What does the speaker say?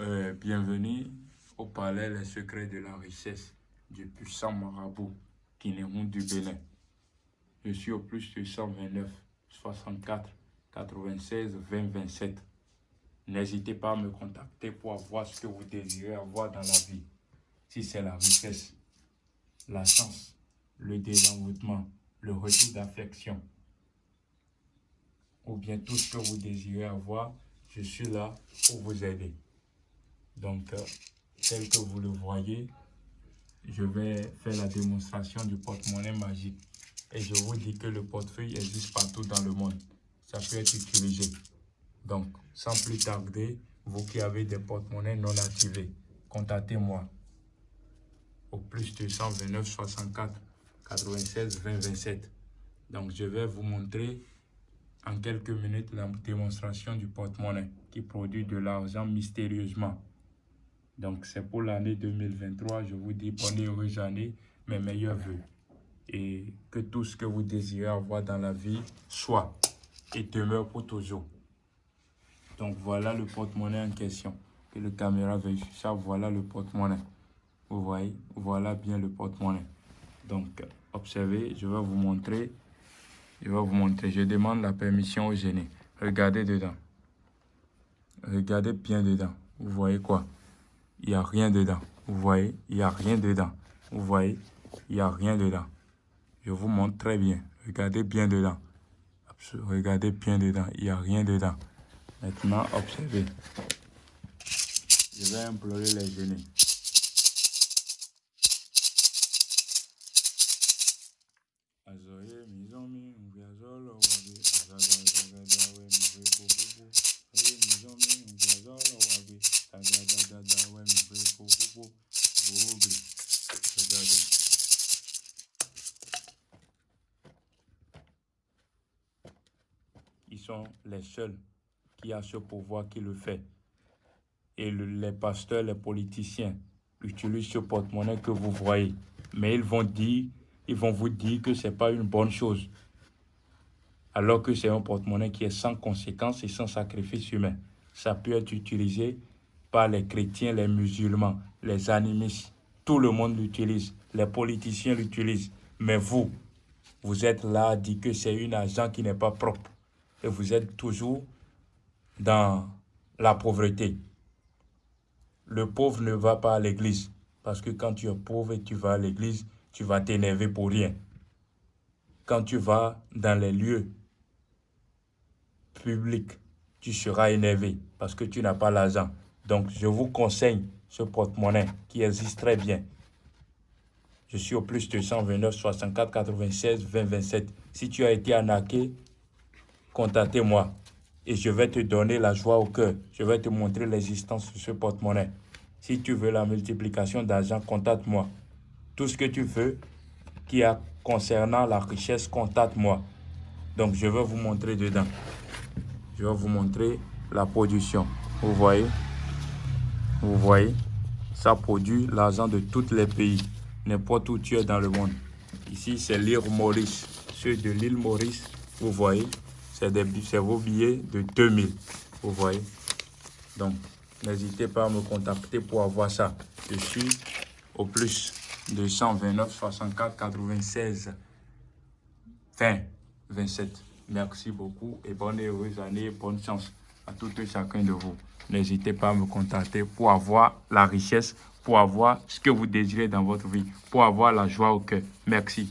Euh, bienvenue au palais Les secrets de la richesse du puissant marabout Kinéroun du Bénin. Je suis au plus de 129 64 96 20 27. N'hésitez pas à me contacter pour avoir ce que vous désirez avoir dans la vie. Si c'est la richesse, la chance, le désenvoûtement, le retour d'affection, ou bien tout ce que vous désirez avoir, je suis là pour vous aider. Donc, euh, tel que vous le voyez, je vais faire la démonstration du porte-monnaie magique. Et je vous dis que le portefeuille existe partout dans le monde. Ça peut être utilisé. Donc, sans plus tarder, vous qui avez des porte-monnaies non activés, contactez-moi au plus de 129 64 96 20 27. Donc, je vais vous montrer en quelques minutes la démonstration du porte-monnaie qui produit de l'argent mystérieusement. Donc, c'est pour l'année 2023. Je vous dis bonne et heureuse année, mes meilleurs voeux. Et que tout ce que vous désirez avoir dans la vie soit et demeure pour toujours. Donc, voilà le porte-monnaie en question. Que le caméra veuille ça. Voilà le porte-monnaie. Vous voyez, voilà bien le porte-monnaie. Donc, observez, je vais vous montrer. Je vais vous montrer. Je demande la permission au gêné. Regardez dedans. Regardez bien dedans. Vous voyez quoi? Il n'y a rien dedans. Vous voyez, il n'y a rien dedans. Vous voyez, il n'y a rien dedans. Je vous montre très bien. Regardez bien dedans. Regardez bien dedans. Il n'y a rien dedans. Maintenant, observez. Je vais implorer les genoux. Ils sont les seuls qui ont ce pouvoir qui le fait. Et les pasteurs, les politiciens utilisent ce porte-monnaie que vous voyez. Mais ils vont dire, ils vont vous dire que ce n'est pas une bonne chose. Alors que c'est un porte-monnaie qui est sans conséquence et sans sacrifice humain. Ça peut être utilisé par les chrétiens, les musulmans, les animistes. Tout le monde l'utilise. Les politiciens l'utilisent. Mais vous, vous êtes là à dire que c'est une agent qui n'est pas propre. Et vous êtes toujours dans la pauvreté. Le pauvre ne va pas à l'église. Parce que quand tu es pauvre et tu vas à l'église, tu vas t'énerver pour rien. Quand tu vas dans les lieux publics, tu seras énervé parce que tu n'as pas l'argent. Donc, je vous conseille ce porte-monnaie qui existe très bien. Je suis au plus de 129 64 96 20 27. Si tu as été arnaqué, contactez-moi et je vais te donner la joie au cœur. Je vais te montrer l'existence de ce porte-monnaie. Si tu veux la multiplication d'argent, contacte-moi. Tout ce que tu veux qui a concernant la richesse, contacte-moi. Donc, je vais vous montrer dedans. Je vais vous montrer la production. Vous voyez? Vous voyez, ça produit l'argent de tous les pays, n'importe où tu es dans le monde. Ici, c'est l'île Maurice. Ceux de l'île Maurice, vous voyez, c'est vos billets de 2000. Vous voyez. Donc, n'hésitez pas à me contacter pour avoir ça. Je suis au plus de 129 64 96 20 27. Merci beaucoup et bonne et heureuse année, bonne chance à tout et chacun de vous n'hésitez pas à me contacter pour avoir la richesse, pour avoir ce que vous désirez dans votre vie, pour avoir la joie au cœur. Merci.